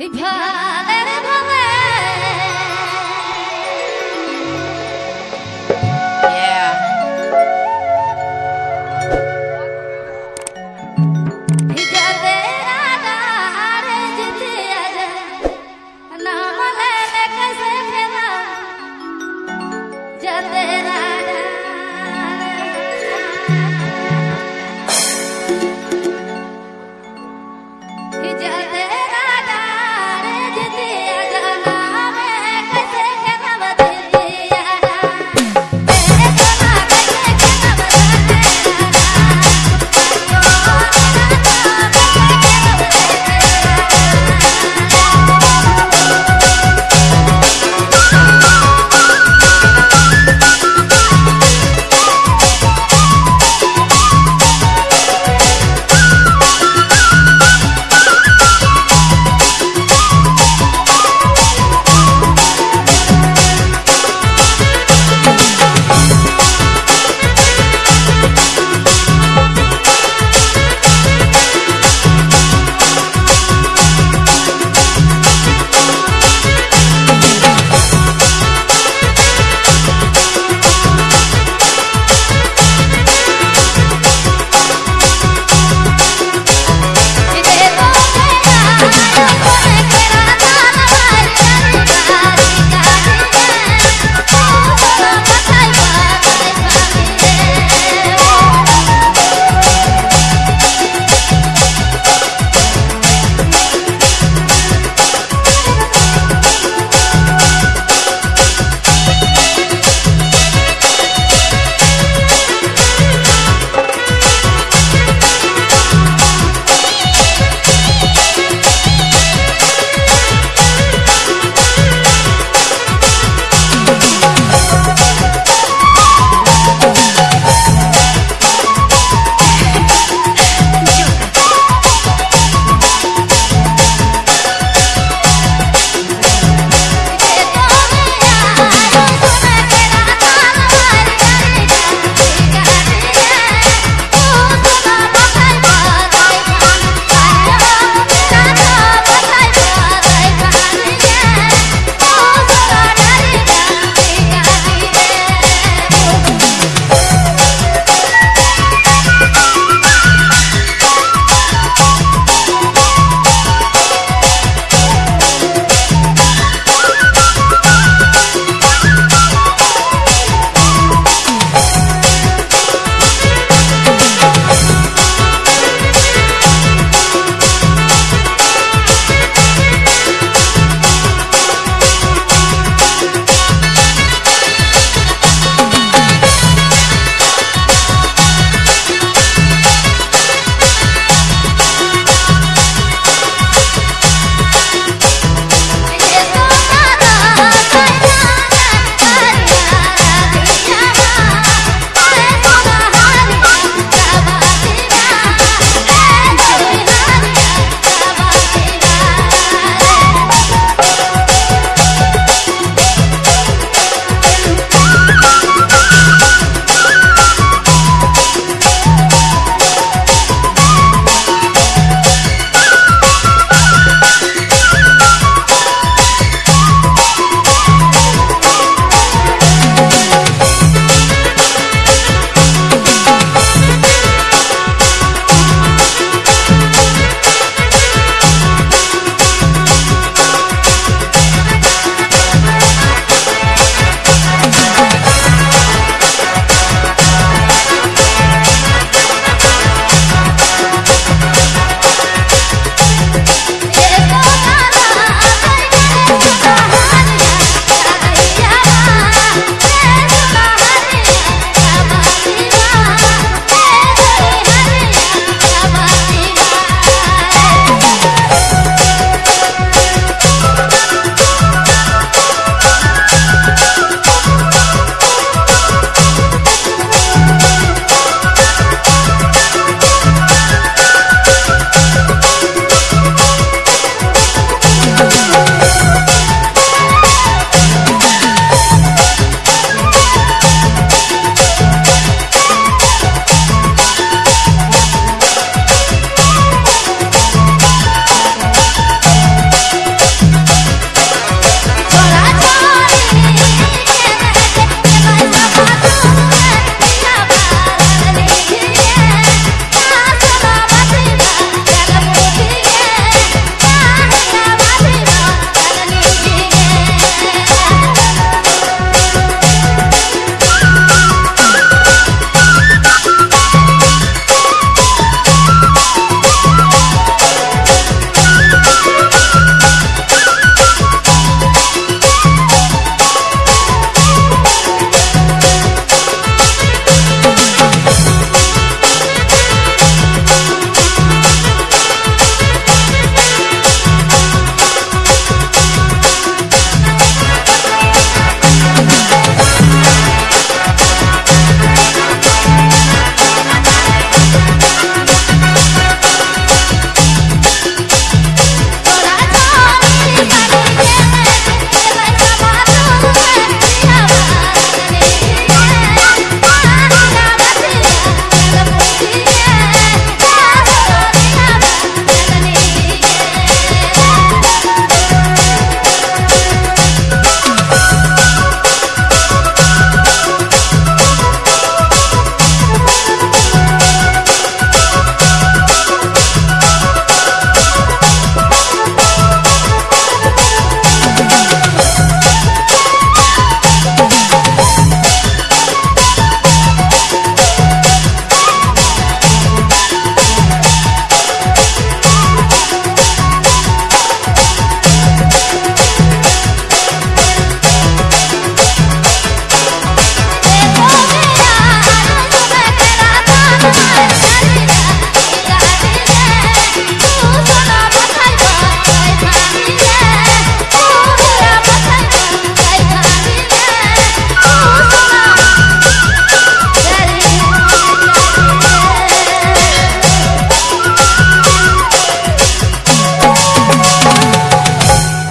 Hey, pa, let it